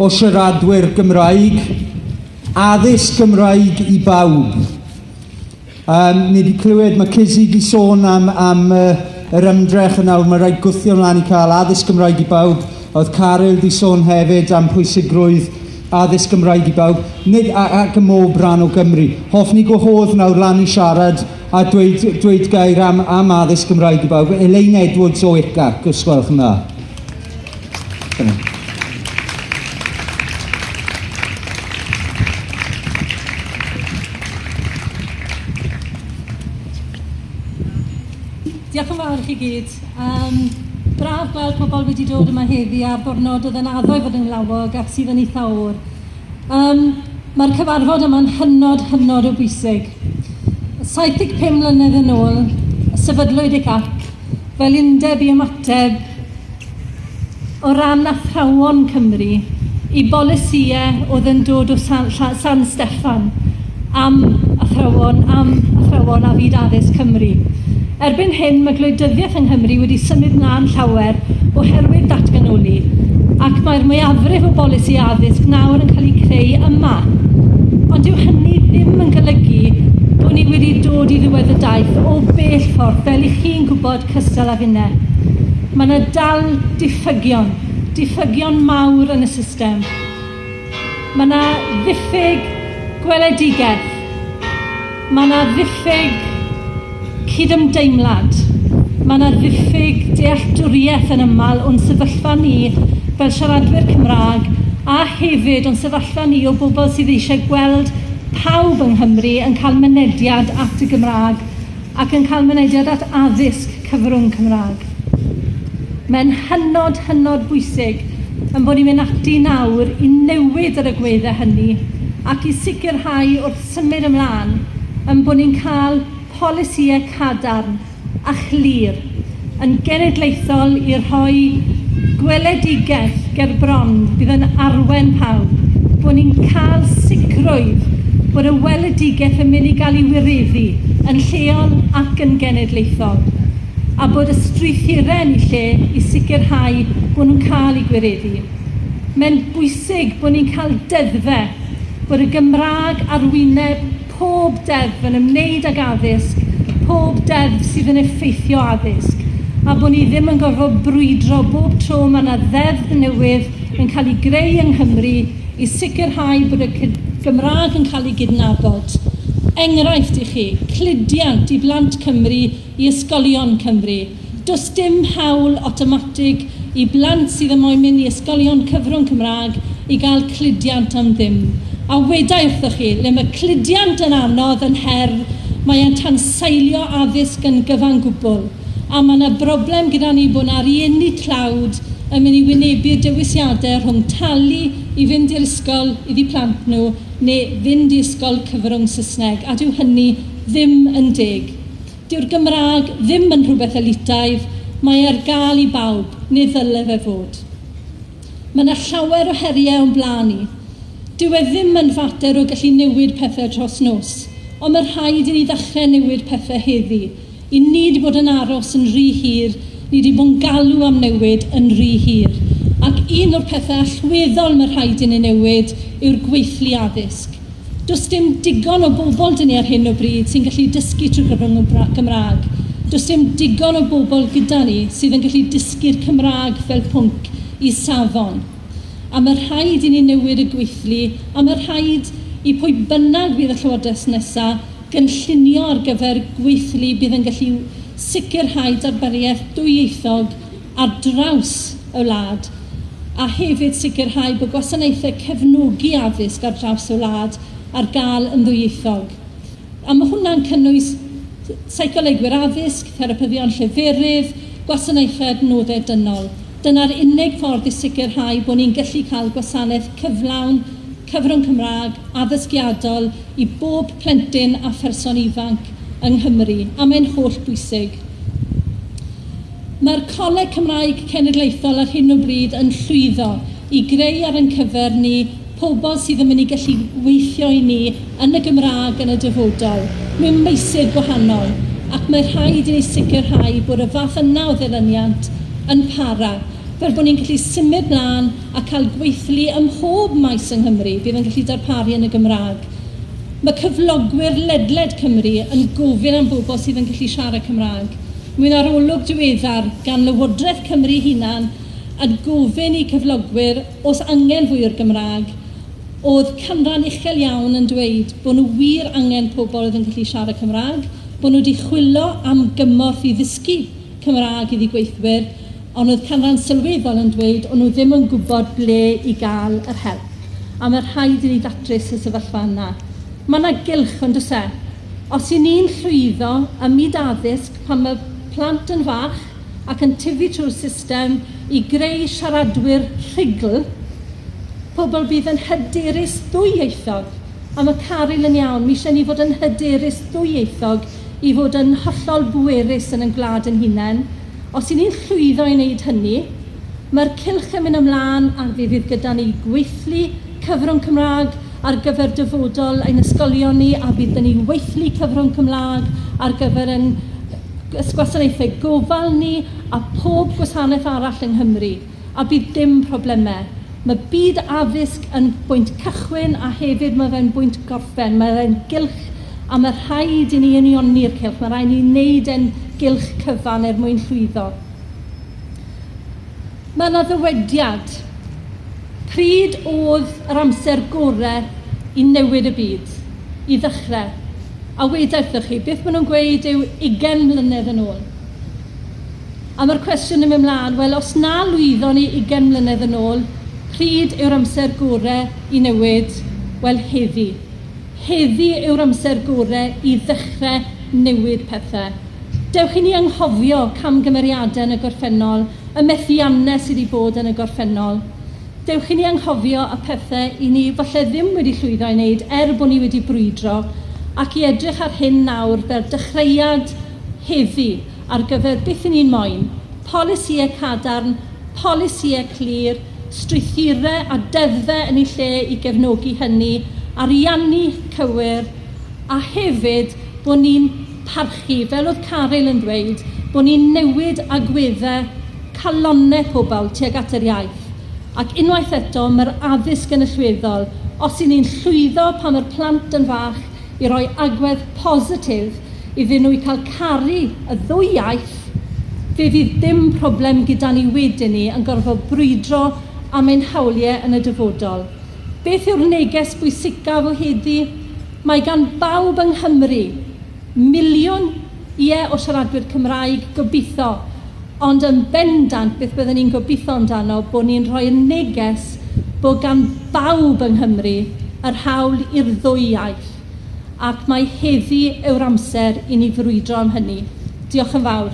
o siaradwyr Gymraeg, addysg Gymraeg i bawb. Um, ni wedi clywed, mae Cizzy wedi sôn am, am uh, yr ymdrech yna, mae rhaid gwthio ymlaen i cael addysg Gymraeg i bawb. Oedd Caryl wedi sôn hefyd am pwysigrwydd addysg Gymraeg i bawb, nid ac ym mob rhan o Gymru. Hoffwn i gwahodd nawr lan i siarad a dweud, dweud gair am, am addysg Gymraeg i bawb. Elaine Edwards o ICA, gysgwelch yna. Dyna. Diolch yn fawr chi gyd. Um, braf gweld pobl wedi dod yma heddi a bornod oedd yn addo i fod yn lawog ac sydd yn eitha o'r. Um, Mae'r cyfarfod yma'n hynod, hynod o bwysig. 75 mlynedd yn ôl, sefydlwyd y cac fel undeb i ymateb o ran athrawon Cymru i bolisiau oedd yn dod o San, San Steffan am athrawon, am athrawon a fyd addysg Cymru. Erbyn hyn, mae gwleidyddiaeth yng Nghymru wedi symud mlaen llawer oherwydd datganoli, ac mae'r mwyafrif o bolisi addysg nawr yn cael ei creu yma. Ond dyw hynny ddim yn golygu bod ni wedi dod i ddiwedd y daith o bell ffordd fel i chi'n gwybod cystal a finne. Mae yna dal diffygion, diffygion mawr yn y system. Mae yna ddiffyg gweledigaeth. Mae yna ddiffyg cydymdeimlad. Mae yna ddiffyg dealltwriaeth yn ymal o'n sefyllfa ni fel siaradwyr Cymraeg a hefyd o'n sefyllfa ni o bobl sydd eisiau gweld pawb yng Nghymru yn cael mynediad at y Gymraeg ac yn cael mynediad at addysg cyfrwng Cymraeg. Mae'n hynod, hynod bwysig yn bod ni'n mynd ati nawr i newid yr agweddau hynny ac i sicrhau wrth symud ymlaen yn bod ni'n cael polisïau cadarn a chlir yn genedlaethol i rhoi gweledigaeth ger bron bydd yn arwen pawb bod ni'n cael sicrwydd bod y weledigaeth yn mynd i gael ei wireddu yn lleol ac yn genedlaethol a bod y strwythurau yn lle i sicrhau bod nhw'n cael ei gwireddu. Mae'n bwysig bod ni'n cael deddfau bod y Gymraeg arwyneb pob deddf yn ymwneud ag addysg, pob deddf sydd yn effeithio addysg, a bod ni ddim yn gorfod brwydro bob tro mae yna ddeddf newydd yn cael ei greu yng Nghymru i sicrhau bod y Gymraeg yn cael ei gydnabod. Enghraifft i chi, cludiant i blant Cymru i ysgolion Cymru. Does dim hawl automatig i blant sydd yn moyn mynd i ysgolion cyfrwng Cymraeg i gael cludiant am ddim. A wedai wrthoch chi, le mae cludiant yn anodd yn her, mae e'n tanseilio addysg yn gyfan gwbl. A mae yna broblem gyda ni bod na'r rieni tlawd yn mynd i wynebu'r dewisiadau rhwng talu i fynd i'r ysgol iddi plant nhw neu fynd i ysgol cyfrwng Saesneg. A dyw hynny ddim yn deg. Dyw'r Gymraeg ddim yn rhywbeth elitaidd, mae e'r ar gael i bawb, neu ddylai fe fod. Mae yna llawer o heriau o'n blaen ni, Dyw e ddim yn fater o gallu newid pethau dros nos, ond mae rhaid i ni ddechrau newid pethau heddi. I ni wedi bod yn aros yn rhy hir, ni wedi bod yn galw am newid yn rhy hir. Ac un o'r pethau allweddol mae rhaid i ni newid yw'r gweithlu addysg. Does dim digon o bobl dyn ni ar hyn o bryd sy'n gallu dysgu trwy gyfrwng Gymraeg. Does dim digon o bobl gyda ni sydd yn gallu dysgu'r Cymraeg fel pwnc i safon a mae rhaid i ni newid y gweithlu, a mae rhaid i pwy bynnag bydd y Llywodraeth nesaf gynllunio ar gyfer gweithlu bydd yn gallu sicrhau darbariaeth dwyieithog ar draws y wlad a hefyd sicrhau bod gwasanaethau cefnogi addysg ar draws y wlad ar gael yn ddwyieithog. A mae hwnna'n cynnwys seicolegwyr addysg, therapyddion lleferydd, gwasanaethau adnoddau dynol. Dyna'r unig ffordd i sicrhau bod ni'n gallu cael gwasanaeth cyflawn, cyfrwng Cymraeg, addysgiadol i bob plentyn a pherson ifanc yng Nghymru, a mae'n holl bwysig. Mae'r Coleg Cymraeg Cenedlaethol ar hyn o bryd yn llwyddo i greu ar yn cyfer ni pobl sydd yn mynd i gallu weithio i ni yn y Gymraeg yn y dyfodol, mewn meisydd gwahanol, ac mae rhaid i ni sicrhau bod y fath yna o ddilyniant – yn para, fel bod ni'n gallu symud mlaen a cael gweithlu ym mhob maes yng Nghymru bydd yn gallu darparu yn y Gymraeg. Mae cyflogwyr ledled Cymru yn gofyn am bobl sydd yn gallu siarad Cymraeg. Mae'n arolwg diweddar gan Lywodraeth Cymru hunan a gofyn i cyflogwyr os angen fwy o'r Gymraeg oedd canran uchel iawn yn dweud bod nhw wir angen pobl oedd yn gallu siarad Cymraeg, bod nhw wedi chwilo am gymorth i ddysgu Cymraeg iddi gweithwyr, ond oedd canran sylweddol yn dweud o'n nhw ddim yn gwybod ble i gael yr help. A mae rhaid i ni ddatrys y sefyllfa yna. Mae yna gylch yn oes e. Os i ni'n llwyddo ym myd addysg pan mae plant yn fach ac yn tyfu trwy'r system i greu siaradwyr rhigl, pobl bydd yn hyderus ddwyieithog. A mae Carol yn iawn, mi eisiau ni fod yn hyderus ddwyieithog i fod yn hollol bwerus yn yn gwlad yn hunain, Os i ni'n llwyddo i wneud hynny, mae'r cilch yn mynd ymlaen a fydd gyda ni gweithlu cyfrwng Cymraeg ar gyfer dyfodol ein ysgolion ni a bydd ni weithlu cyfrwng Cymraeg ar gyfer yn gwasanaethau gofal ni a pob gwasanaeth arall yng Nghymru a bydd dim problemau. Mae byd addysg yn bwynt cychwyn a hefyd mae fe'n bwynt gorffen. Mae fe'n gylch a mae rhaid i ni unioni'r cilch. Mae rhaid i ni wneud e'n gylch cyfan er mwyn llwyddo. Mae yna ddywediad. Pryd oedd yr amser gorau i newid y byd, i ddechrau. A wedau wrthych chi, beth maen nhw'n gweud yw 20 mlynedd yn ôl. A mae'r cwestiwn yn mynd mlaen, wel, os na lwyddo ni 20 mlynedd yn ôl, pryd yw'r amser gorau i newid? Wel, heddi. Heddi yw'r amser gorau i ddechrau newid pethau. Dewch i ni anghofio camgymeriadau yn y gorffennol, y methiannau sydd wedi bod yn y gorffennol. Dewch i ni anghofio y pethau i ni falle ddim wedi llwyddo i wneud er bod ni wedi brwydro ac i edrych ar hyn nawr fel dechreuad heddi ar gyfer beth yn ni'n moyn, Polisiau cadarn, polisiau clir, strwythurau a deddfau yn ei lle i gefnogi hynny, ariannu cywir, a hefyd bod ni'n parchu, fel oedd Caryl yn dweud, bod ni'n newid agweddau calonau pobl tuag at yr iaith. Ac unwaith eto, mae'r addysg yn allweddol, os i ni'n llwyddo pan mae'r plant yn fach i roi agwedd positif iddyn nhw i cael caru y ddwy iaith, fe fydd dim problem gyda ni wedyn ni yn gorfod brwydro am ein hawliau yn y dyfodol. Beth yw'r neges bwysicaf o heddi? Mae gan bawb yng Nghymru miliwn ie o siaradwyr Cymraeg gobeithio, ond yn bendant beth byddwn ni'n gobeithio amdano bod ni'n rhoi neges bod gan bawb yng Nghymru yr hawl i'r ddwy iaith, ac mae heddi yw'r amser i ni frwydro am hynny. Diolch yn fawr.